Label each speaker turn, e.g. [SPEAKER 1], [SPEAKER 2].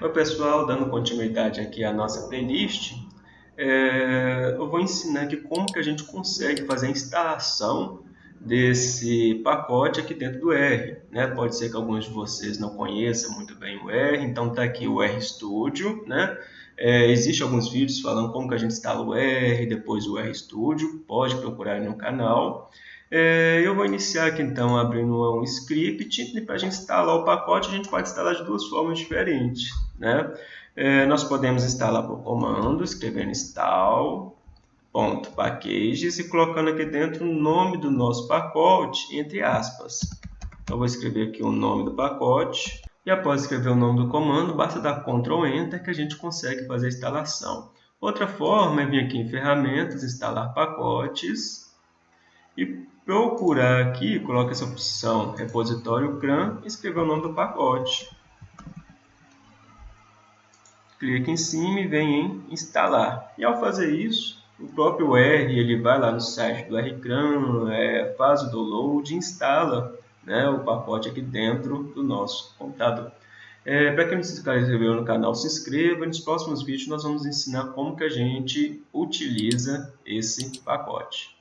[SPEAKER 1] Oi pessoal, dando continuidade aqui à nossa playlist, é, eu vou ensinar aqui como que a gente consegue fazer a instalação desse pacote aqui dentro do R. Né? Pode ser que alguns de vocês não conheçam muito bem o R, então está aqui o RStudio. Né? É, Existem alguns vídeos falando como que a gente instala o R, depois o RStudio, pode procurar no canal. É, eu vou iniciar aqui então abrindo um script e para a gente instalar o pacote a gente pode instalar de duas formas diferentes. Né? É, nós podemos instalar por comando, escrevendo install.packages e colocando aqui dentro o nome do nosso pacote, entre aspas. Eu vou escrever aqui o nome do pacote e após escrever o nome do comando, basta dar Ctrl Enter que a gente consegue fazer a instalação. Outra forma é vir aqui em ferramentas, instalar pacotes e procurar aqui, coloca essa opção repositório CRAN e escrever o nome do pacote. Clique em cima e vem em instalar. E ao fazer isso, o próprio R ele vai lá no site do RCRAN, é, faz o download e instala né, o pacote aqui dentro do nosso computador. É, Para quem não se inscreveu no canal, se inscreva. Nos próximos vídeos nós vamos ensinar como que a gente utiliza esse pacote.